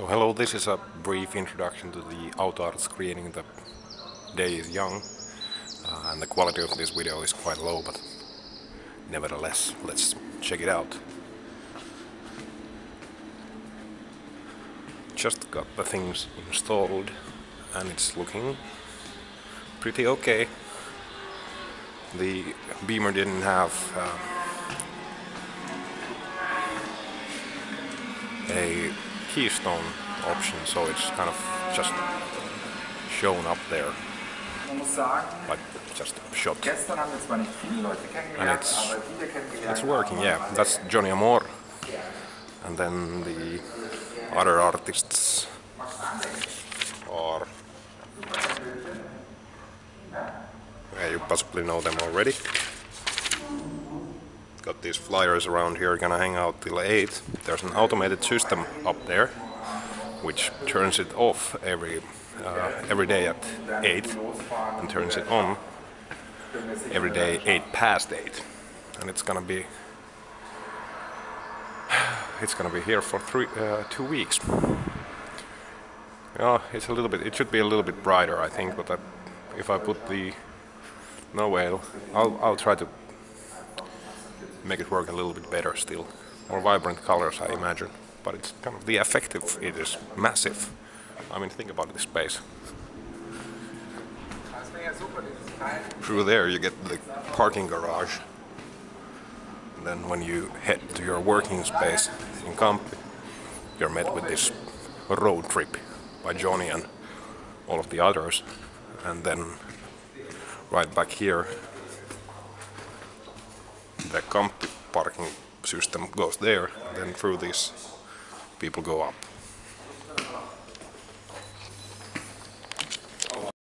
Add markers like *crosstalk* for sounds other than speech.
So hello, this is a brief introduction to the auto art screening. The day is young uh, and the quality of this video is quite low, but nevertheless, let's check it out. Just got the things installed and it's looking pretty okay. The Beamer didn't have uh, a keystone option, so it's kind of just shown up there. Like just shot. And it's, it's working, yeah. That's Johnny Amor. And then the other artists are... Yeah, you possibly know them already. Got these flyers around here, gonna hang out till 8. There's an automated system up there, which turns it off every uh, every day at 8 and turns it on every day 8 past 8 and it's gonna be *sighs* it's gonna be here for three uh, two weeks yeah it's a little bit it should be a little bit brighter I think but I, if I put the no whale I'll, I'll try to make it work a little bit better still. More vibrant colors, I imagine. But it's kind of the effective, it is massive. I mean, think about this space. Through there you get the parking garage. And then when you head to your working space in Kamppi, you're met with this road trip by Johnny and all of the others. And then right back here the comp parking system goes there, then through this people go up.